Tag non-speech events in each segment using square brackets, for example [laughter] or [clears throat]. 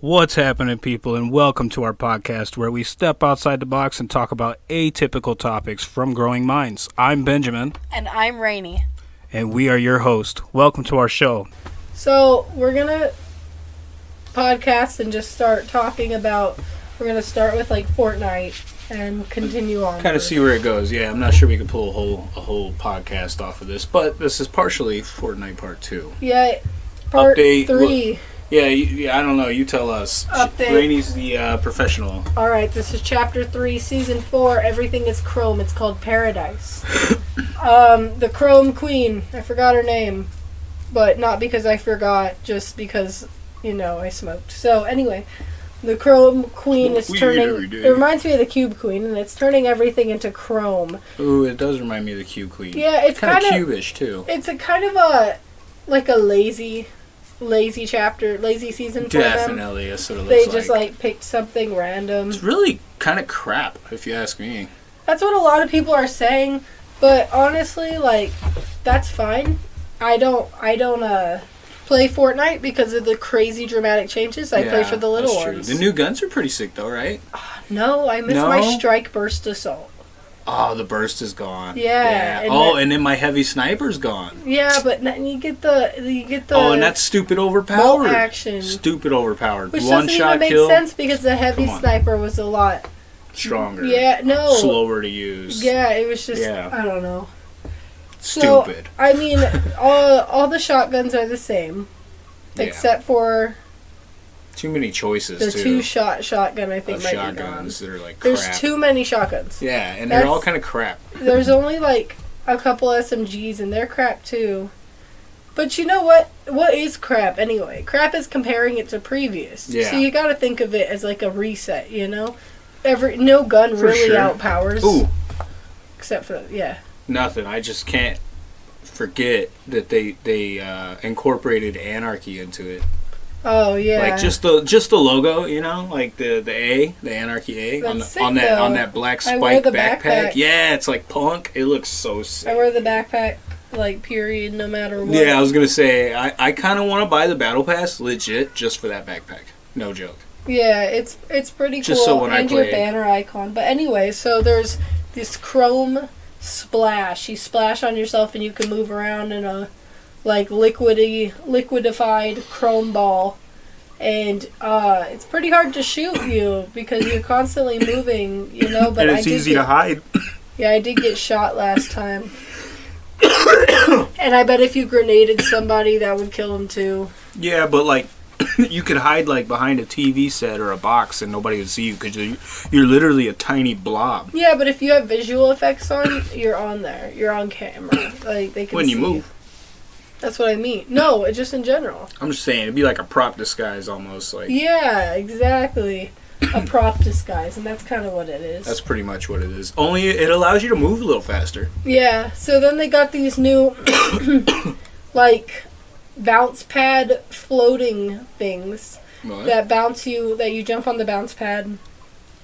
What's happening, people, and welcome to our podcast where we step outside the box and talk about atypical topics from growing minds. I'm Benjamin, And I'm Rainy. and we are your host. Welcome to our show. So we're gonna podcast and just start talking about. We're gonna start with like Fortnite and continue on. Kind of see where it goes. Yeah, I'm not sure we can pull a whole a whole podcast off of this, but this is partially Fortnite Part Two. Yeah, part Update, three. Yeah, you, yeah I don't know. You tell us. Update. Rainey's the uh, professional. All right, this is chapter three, season four. Everything is Chrome. It's called Paradise. [coughs] um, the Chrome Queen. I forgot her name, but not because I forgot, just because you know I smoked. So anyway, the Chrome Queen is turning. It reminds me of the Cube Queen, and it's turning everything into Chrome. Ooh, it does remind me of the Cube Queen. Yeah, it's kind of. cubish too. It's a kind of a like a lazy, lazy chapter, lazy season for them. Definitely, what it They looks just like. like picked something random. It's really kind of crap, if you ask me. That's what a lot of people are saying, but honestly, like that's fine. I don't I don't uh play Fortnite because of the crazy dramatic changes. I play for the little ones. The new guns are pretty sick, though, right? [sighs] no, I miss my strike burst assault. Oh, the burst is gone. Yeah, and Oh, and then my heavy sniper's gone. Yeah, but then you get the you get the oh, and that's stupid overpowered. action, Stupid overpowered. which One doesn't shot even make kill, sense because the heavy sniper was a lot. stronger. Yeah, no. Slower to use. Yeah, it was just Yeah. I don't know. So, Stupid. I mean, all all the shotguns are the same, [laughs] Yeah. except for Too many choices, the too. two shot shotgun. I think might shotguns that are like be. There's crap. too many shotguns. Yeah, and they're all kind of crap. [laughs] There's only like a couple SMGs, and they're crap too. But you know what? What is crap anyway? Crap is comparing it to previous. Yeah. So you got to think of it as like a reset. You know, every no gun For really sure. outpowers. Ooh, Except for yeah. nothing. I just can't forget that they they uh, incorporated anarchy into it. Oh yeah. Like just the just the logo, you know, like the the A, the anarchy A on, the, sick, on that on that black spike the backpack. backpack. Yeah, it's like punk. It looks so sick. I wear the backpack like period, no matter what. Yeah, I was gonna say I, I kind of want to buy the battle pass legit just for that backpack. No joke. Yeah, it's it's pretty Just cool. so when I and your banner icon. But anyway, so there's this chrome splash. You splash on yourself and you can move around in a like liquidy liquidified chrome ball. And uh, it's pretty hard to shoot you because you're constantly moving, you know. But and I it's did easy get, to hide. Yeah, I did get shot last time. [coughs] and I bet if you grenaded somebody, that would kill him too. Yeah, but like [coughs] you could hide like behind a TV set or a box and nobody would see you because you're, you're literally a tiny blob. Yeah, but if you have visual effects on, you're on there. You're on camera. Like they can When you move. That's what I mean. No, just in general. I'm just saying it'd be like a prop disguise almost. Like Yeah, exactly. A prop disguise, and that's kind of what it is. that's pretty much what it is. Only it allows you to move a little faster. yeah. So then they got these new, [coughs] like, bounce pad floating things What? that bounce you. That you jump on the bounce pad,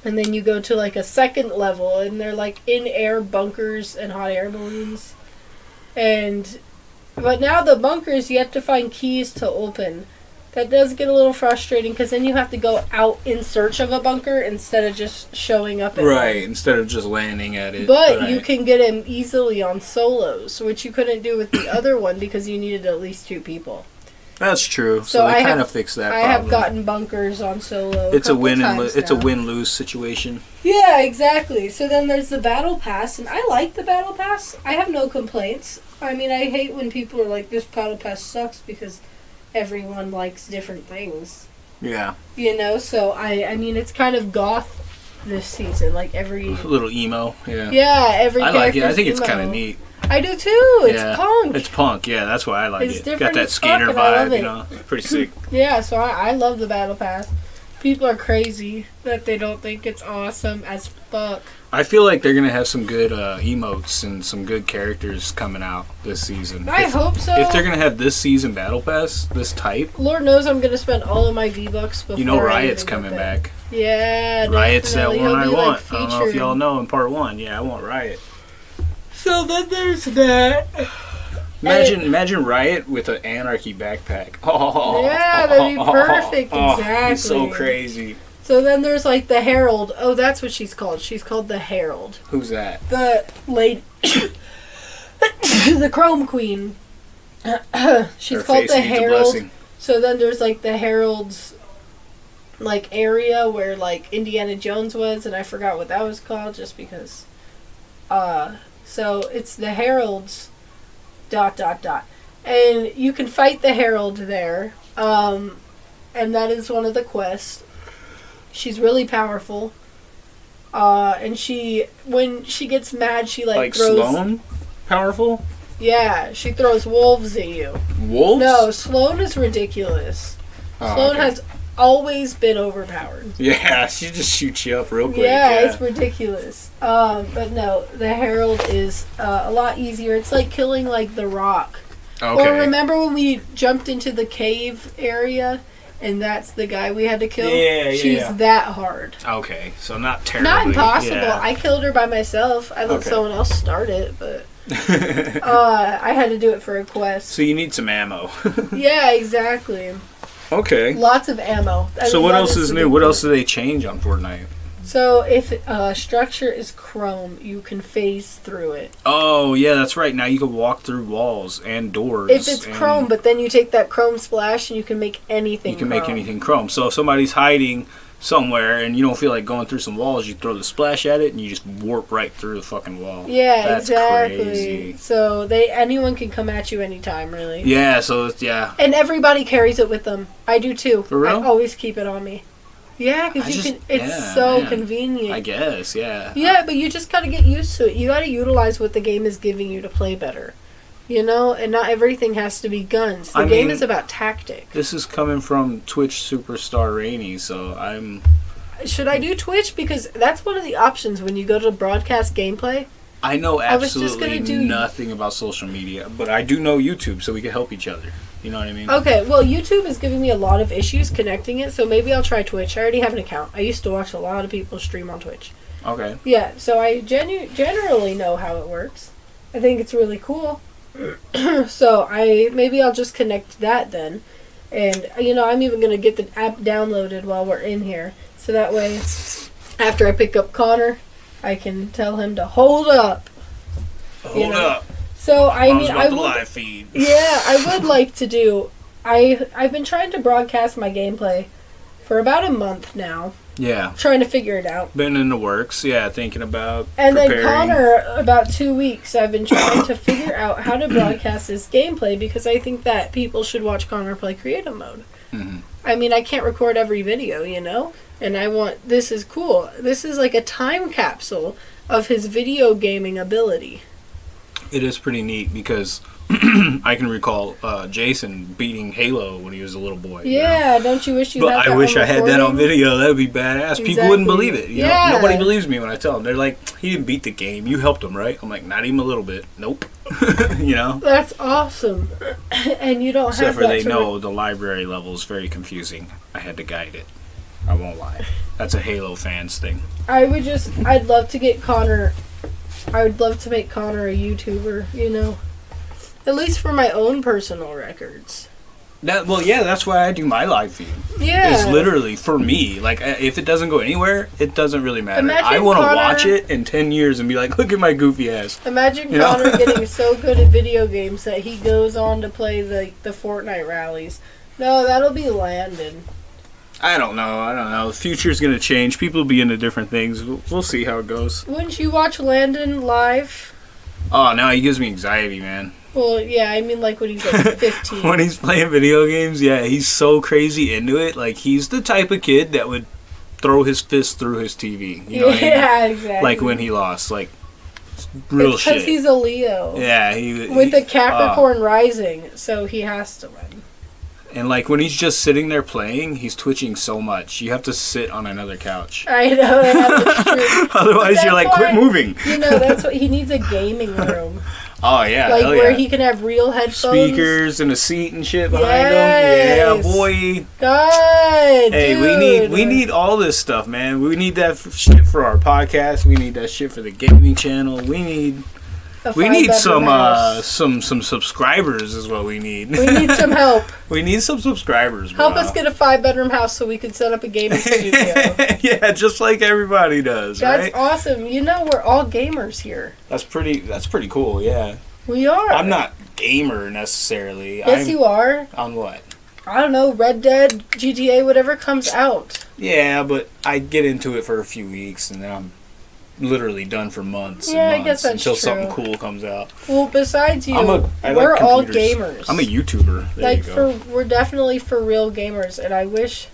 and then you go to like a second level, and they're like in air bunkers and hot air balloons, and But now the bunkers, you have to find keys to open. That does get a little frustrating because then you have to go out in search of a bunker instead of just showing up at Right, instead of just landing at it. But you can get him easily on solos, which you couldn't do with the [coughs] other one because you needed at least two people. That's true. So, So they I kind of fixed that I problem. have gotten bunkers on solo. it's a couple win and lo- it's a win lose situation. Yeah, exactly. So then there's the battle pass, and I like the battle pass. I have no complaints. I mean, I hate when people are like, "This battle pass sucks" because everyone likes different things. Yeah, You know, so I, I mean, it's kind of goth this season. Like every, a little emo. Yeah, yeah, every. I like it. I think it's kind of neat. I do too. It's yeah, punk. It's punk. Yeah, that's why I like It's it. different Got that skater and I love vibe. You know, pretty sick. [laughs] Yeah, so I, I love the battle pass. People are crazy that they don't think it's awesome as fuck. I feel like they're gonna have some good uh, emotes and some good characters coming out this season. I if, hope so. if they're gonna have this season battle pass, this type, Lord knows I'm gonna spend all of my V bucks before. you know, Riot's even coming back. Yeah, Riot's that one He'll I want. Like, I don't know if y'all know in part one. Yeah, I want Riot. So then there's that. Imagine, imagine Riot with an anarchy backpack. [laughs] Oh, Yeah, that'd be perfect, [laughs] Oh, it's so crazy. So then there's like the Herald. Oh, that's what she's called. She's called the Herald. Who's that? The lady, [coughs] the Chrome Queen. [coughs] she's Her called the Herald. So then there's like the Herald's like area where like Indiana Jones was, and I forgot what that was called just because. Uh, so it's the Herald's dot dot dot, and you can fight the Herald there. Um, and that is one of the quests. She's really powerful. Uh, and she when she gets mad, she like, Like throws. Sloan? Powerful? Yeah, she throws wolves at you. Wolves? No, Sloane is ridiculous. Oh, Sloane okay. has always been overpowered. [laughs] Yeah, she just shoots you up real quick. yeah, Yeah, it's ridiculous. Um, but no, the Herald is uh, a lot easier. It's like killing like the Rock. okay. Or remember when we jumped into the cave area, and that's the guy we had to kill. Yeah, yeah, She's yeah. that hard. Okay, so not terrible. Not impossible. yeah. I killed her by myself. I let Okay. someone else start it, but [laughs] uh, I had to do it for a quest. so you need some ammo. [laughs] yeah, exactly. Okay. Lots of ammo. I So mean, what else is new? What else do they change on Fortnite? So if uh, structure is chrome, you can phase through it. Oh yeah, that's right. Now you can walk through walls and doors. If it's chrome, but then you take that chrome splash and you can make anything. you can make anything chrome. So if somebody's hiding somewhere and you don't feel like going through some walls, you throw the splash at it and you just warp right through the fucking wall. Yeah, That's exactly. crazy. So they anyone can come at you anytime, really. Yeah. So it's, yeah. And everybody carries it with them. I do too. For real? I always keep it on me. Yeah, because you just- can. It's yeah, so man. convenient. I guess. Yeah. Yeah, but you just gotta get used to it. You gotta utilize what the game is giving you to play better. You know, and not everything has to be guns. The I game mean- is about tactic. This is coming from Twitch superstar Rainy, so I'm. Should I do Twitch? Because that's one of the options when you go to broadcast gameplay. I know I absolutely gonna do- nothing about social media, but I do know YouTube, so we can help each other. You know what I mean? Okay, well, YouTube is giving me a lot of issues connecting it, so maybe I'll try Twitch. I already have an account. I used to watch a lot of people stream on Twitch. Okay. Yeah, so I genu- generally know how it works. I think it's really cool. [clears throat] so I maybe I'll just connect that then, and you know I'm even gonna get the app downloaded while we're in here, so that way after I pick up Connor, I can tell him to hold up. Hold know, up. So I mean I would, live feed. [laughs] yeah I would like to do. I I've been trying to broadcast my gameplay for about a month now, Yeah. trying to figure it out. Been in the works, yeah, thinking about And then. Connor, about two weeks, I've been trying to figure out how to broadcast this gameplay because I think that people should watch Connor play creative mode. Mhm. I mean, I can't record every video, you know? And I want, this is cool. This is like a time capsule of his video gaming ability. It is pretty neat because [clears throat] I can recall uh, Jason beating Halo when he was a little boy. you know? Yeah, don't you wish you But had that I wish I had that on video. That would be badass. Exactly. People wouldn't believe it. You Yeah. know? Nobody believes me when I tell them. They're like, "He didn't beat the game. You helped him, right?" I'm like, "Not even a little bit. Nope." [laughs] you know. That's awesome. [clears throat] and you don't Except have for that they know the library level is very confusing. I had to guide it. I won't lie. That's a Halo fans thing. I would just, I'd love to get Connor, I would love to make Connor a YouTuber, you know? At least for my own personal records. That well, yeah, that's why I do my live feed. Yeah. It's literally for me. Like if it doesn't go anywhere, it doesn't really matter. Imagine I want to watch it in ten years and be like, look at my goofy ass. Imagine You? Connor [laughs] getting so good at video games that he goes on to play the, the Fortnite rallies. No, that'll be Landon. I don't know. I don't know. The future's gonna change. People will be into different things. We'll, we'll see how it goes. Wouldn't you watch Landon live? Oh, now he gives me anxiety, man. Well, yeah, I mean, like when he's like [laughs] 15. when he's playing video games, yeah, he's so crazy into it. Like he's the type of kid that would throw his fist through his TV. You know what I mean? yeah, exactly. Like when he lost, like real it's because he's a Leo. yeah, he With he- the uh, Capricorn rising, so he has to win. And like when he's just sitting there playing, he's twitching so much. You have to sit on another couch. I know. [laughs] Otherwise, you're like, quit moving. You know, that's what he needs a gaming room, [laughs] Oh yeah, like where yeah. he can have real headphones. Speakers and a seat and shit behind him. Yeah, Yes. boy. God, Hey, we need we need all this stuff, man. We need that shit for our podcast. We need that shit for the gaming channel. We need We need some uh, some some subscribers is what we need. We need some [laughs] help. we need some subscribers. Bro. Help us get a five bedroom house so we can set up a gaming [laughs] studio. yeah, just like everybody does, That's right? awesome. You know we're all gamers here. That's pretty. That's pretty cool. Yeah, We are. I'm not gamer necessarily. Yes, I'm, you are. On what? I don't know. Red Dead, GTA, whatever comes out. Yeah, but I get into it for a few weeks and then I'm literally done for months Yeah, and months guess that's until true. something cool comes out. Well, besides you, I'm a- I like we're all gamers. I'm a YouTuber. There like you go. for we're definitely for real gamers, and I wish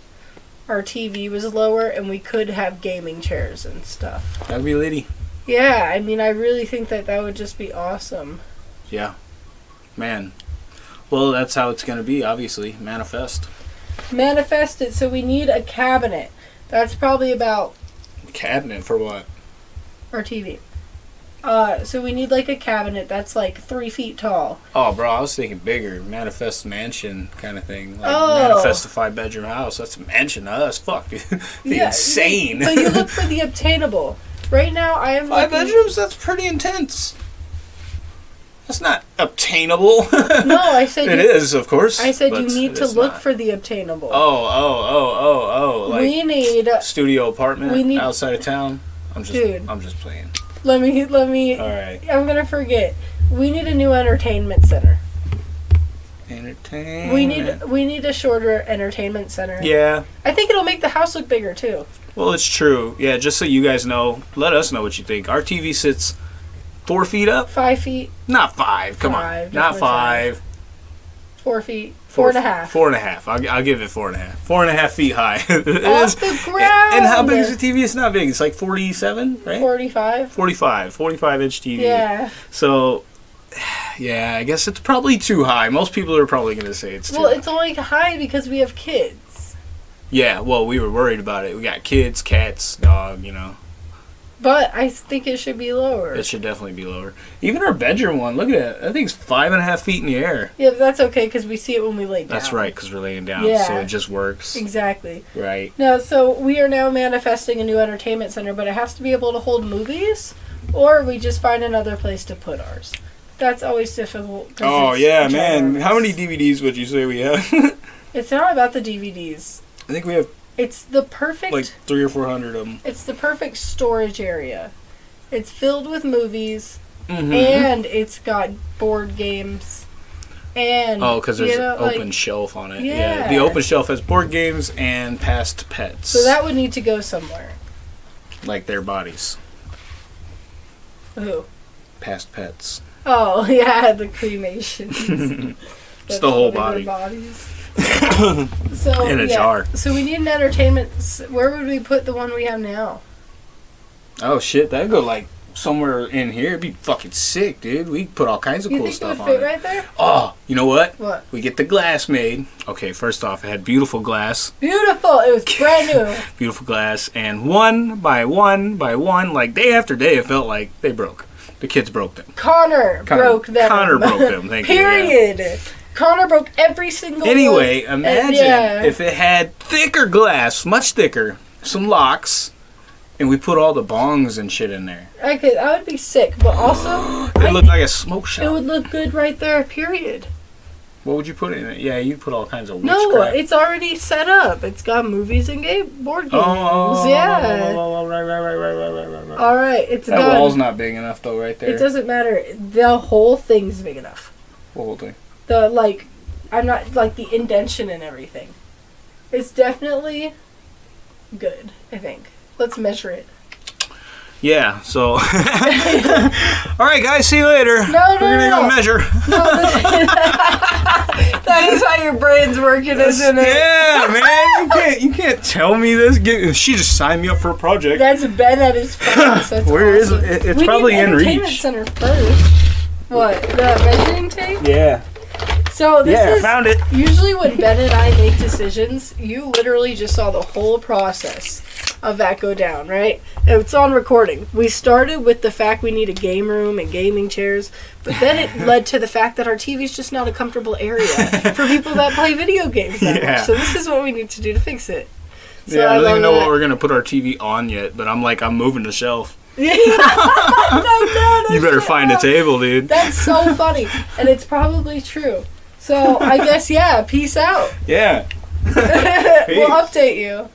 our TV was lower and we could have gaming chairs and stuff. That'd be litty. Yeah, I mean, I really think that that would just be awesome. Yeah, man. Well, that's how it's gonna be. Obviously, manifest Manifest it. So we need a cabinet. That's probably about cabinet for what? Our TV. Uh, so we need like a cabinet that's like three feet tall. Oh, bro, I was thinking bigger, manifest mansion kind of thing. Like Oh. manifest a five bedroom house. That's a mansion to us. Fuck, [laughs] dude. Yeah, insane. But you look for [laughs] the obtainable. Right now, I am five looking- bedrooms. That's pretty intense. That's not obtainable. [laughs] No, I said It you, is, of course. I said you need to look not. for the obtainable. Oh, oh, oh, oh, oh! Like we need. studio apartment we need- outside of town. I'm just, Dude. I'm just playing. Let me. Let me. All right, I'm gonna forget. We need a new entertainment center. entertainment. We need. We need a shorter entertainment center. Yeah, I think it'll make the house look bigger too. well, it's true. Yeah, just so you guys know, let us know what you think. Our TV sits four feet up, Five feet, not five. Come Five, on, not definitely five. four feet, four and a half. Four and a half. I'll, I'll give it four and a half. Four and a half feet high. [laughs] Off is- the ground. And how big is the TV? It's not big. It's like 47, right? Forty-five. 45, 45 inch TV. Yeah. So, [sighs] yeah, I guess it's probably too high. Most people are probably going to say it's too Well, high. it's only high because we have kids. Yeah, well, we were worried about it. We got kids, cats, dog, you know. But I think it should be lower. It should definitely be lower. Even our bedroom one, look at it. That thing's five and a half feet in the air. yeah, but that's okay because we see it when we lay down. That's right, because we're laying down, Yeah. so it just works. Exactly. Right. No, so we are now manifesting a new entertainment center, but it has to be able to hold movies, or we just find another place to put ours. That's always difficult. Oh, yeah, man. How many DVDs would you say we have? [laughs] It's not about the DVDs. I think we have It's the perfect. like three or four hundred of them. It's the perfect storage area. It's filled with movies, Mm-hmm. and it's got board games. And Oh, because there's you know, an like- open shelf on it. Yeah. The open shelf has board games and past pets. So that would need to go somewhere. like their bodies. Ooh. Past pets. Oh [laughs] yeah, the cremation. [laughs] Just the whole body. Bodies. [laughs] so In a yeah. jar. So we need an entertainment. Where would we put the one we have now? Oh shit, that'd go like somewhere in here. It'd be fucking sick, dude. We could put all kinds of You cool it stuff would on fit it. right there? Oh, you know what? What? We get the glass made. Okay, first off, it had beautiful glass, Beautiful. It was brand new. [laughs] beautiful glass, and one by one by one, like day after day, it felt like they broke. The kids broke them. Connor, Connor- broke them. Connor broke them, [laughs] thank you, yeah. Connor broke every single. Anyway, one. imagine yeah. if it had thicker glass, much thicker, some locks, and we put all the bongs and shit in there. Okay, that would be sick. But also, [gasps] it looked like a smoke shop. It would look good right there. Period. What would you put in it? Yeah, you put all kinds of no. Crap. It's already set up. It's got movies and game board oh, games. Oh, oh, oh yeah. Right, right, right, right, right, right, right. All right, it's that done. wall's not big enough though, right there. It doesn't matter. The whole thing's big enough. What whole thing? The like, I'm not like the indention and everything. It's definitely good. I think. Let's measure it. Yeah. So. [laughs] all right, guys. See you later. No, no, We're gonna no, go measure. No, this- [laughs] [laughs] that is how your brain's working, isn't it? yeah, man. You can't. You can't tell me this. Get, she just signed me up for a project. That's Ben at his face. That's Where is awesome. it? It's we probably need in entertainment reach. center first. What the measuring tape? Yeah. So this Yeah. is Found it. usually when Ben and I make decisions. You literally just saw the whole process of that go down, right? It's on recording. We started with the fact we need a game room and gaming chairs, but then it [laughs] led to the fact that our TV is just not a comfortable area for people that play video games that Yeah. much. So this is what we need to do to fix it. So yeah, I don't even know that. what we're gonna put our TV on yet, but I'm like, I'm moving the shelf. [laughs] No, no, no [laughs] You better find a table, dude. That's so funny, and it's probably true. So I guess yeah. Peace out. Yeah. [laughs] we'll update you.